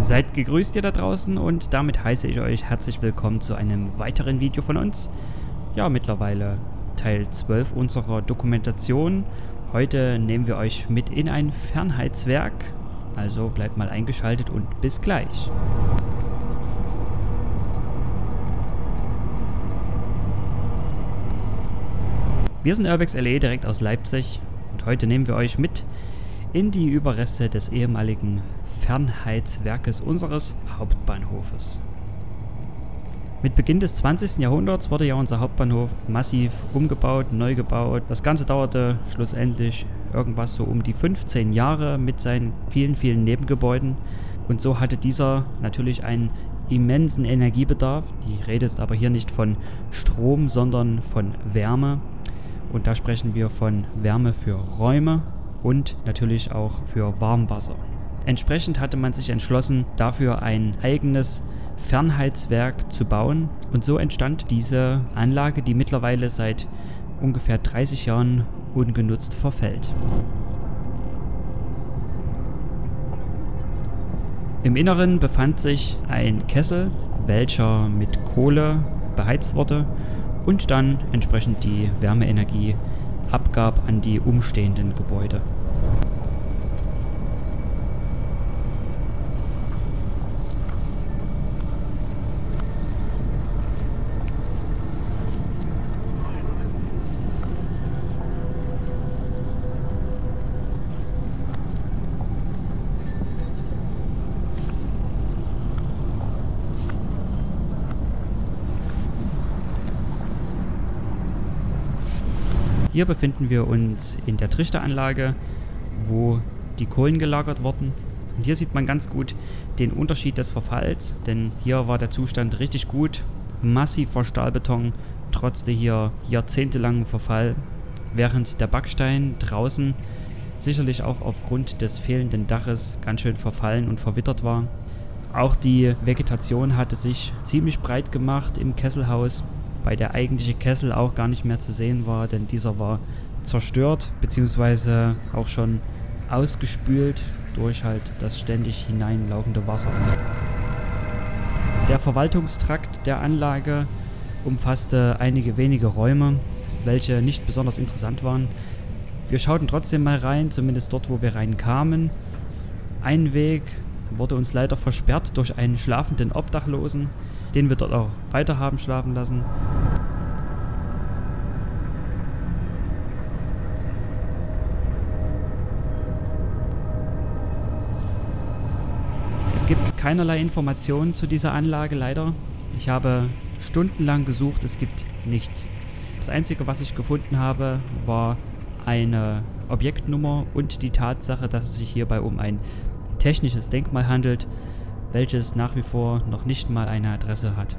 Seid gegrüßt ihr da draußen und damit heiße ich euch herzlich willkommen zu einem weiteren Video von uns. Ja, mittlerweile Teil 12 unserer Dokumentation. Heute nehmen wir euch mit in ein Fernheitswerk, also bleibt mal eingeschaltet und bis gleich. Wir sind Urbex LE direkt aus Leipzig und heute nehmen wir euch mit in die Überreste des ehemaligen Fernheitswerkes unseres Hauptbahnhofes. Mit Beginn des 20. Jahrhunderts wurde ja unser Hauptbahnhof massiv umgebaut, neu gebaut. Das Ganze dauerte schlussendlich irgendwas so um die 15 Jahre mit seinen vielen, vielen Nebengebäuden. Und so hatte dieser natürlich einen immensen Energiebedarf. Die Rede ist aber hier nicht von Strom, sondern von Wärme. Und da sprechen wir von Wärme für Räume und natürlich auch für Warmwasser. Entsprechend hatte man sich entschlossen, dafür ein eigenes Fernheitswerk zu bauen und so entstand diese Anlage, die mittlerweile seit ungefähr 30 Jahren ungenutzt verfällt. Im Inneren befand sich ein Kessel, welcher mit Kohle beheizt wurde und dann entsprechend die Wärmeenergie abgab an die umstehenden Gebäude. Hier befinden wir uns in der Trichteranlage, wo die Kohlen gelagert wurden. Und hier sieht man ganz gut den Unterschied des Verfalls, denn hier war der Zustand richtig gut. Massiver Stahlbeton, trotzte hier jahrzehntelangen Verfall, während der Backstein draußen sicherlich auch aufgrund des fehlenden Daches ganz schön verfallen und verwittert war. Auch die Vegetation hatte sich ziemlich breit gemacht im Kesselhaus bei der eigentliche Kessel auch gar nicht mehr zu sehen war, denn dieser war zerstört, beziehungsweise auch schon ausgespült durch halt das ständig hineinlaufende Wasser. Der Verwaltungstrakt der Anlage umfasste einige wenige Räume, welche nicht besonders interessant waren. Wir schauten trotzdem mal rein, zumindest dort, wo wir reinkamen. Ein Weg wurde uns leider versperrt durch einen schlafenden Obdachlosen, den wir dort auch weiter haben schlafen lassen. Es gibt keinerlei Informationen zu dieser Anlage leider. Ich habe stundenlang gesucht, es gibt nichts. Das einzige, was ich gefunden habe, war eine Objektnummer und die Tatsache, dass es sich hierbei um ein technisches Denkmal handelt, welches nach wie vor noch nicht mal eine Adresse hat.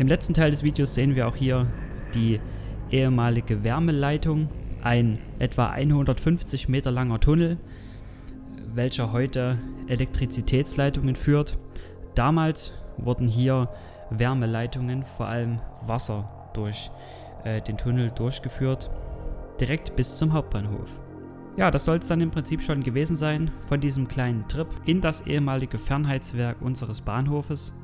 Im letzten Teil des Videos sehen wir auch hier die ehemalige Wärmeleitung, ein etwa 150 Meter langer Tunnel, welcher heute Elektrizitätsleitungen führt. Damals wurden hier Wärmeleitungen, vor allem Wasser, durch äh, den Tunnel durchgeführt, direkt bis zum Hauptbahnhof. Ja, das soll es dann im Prinzip schon gewesen sein von diesem kleinen Trip in das ehemalige Fernheitswerk unseres Bahnhofes.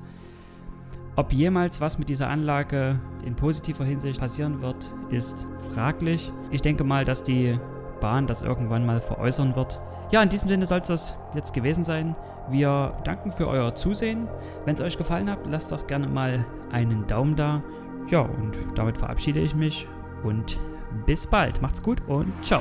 Ob jemals was mit dieser Anlage in positiver Hinsicht passieren wird, ist fraglich. Ich denke mal, dass die Bahn das irgendwann mal veräußern wird. Ja, in diesem Sinne soll es das jetzt gewesen sein. Wir danken für euer Zusehen. Wenn es euch gefallen hat, lasst doch gerne mal einen Daumen da. Ja, und damit verabschiede ich mich und bis bald. Macht's gut und ciao.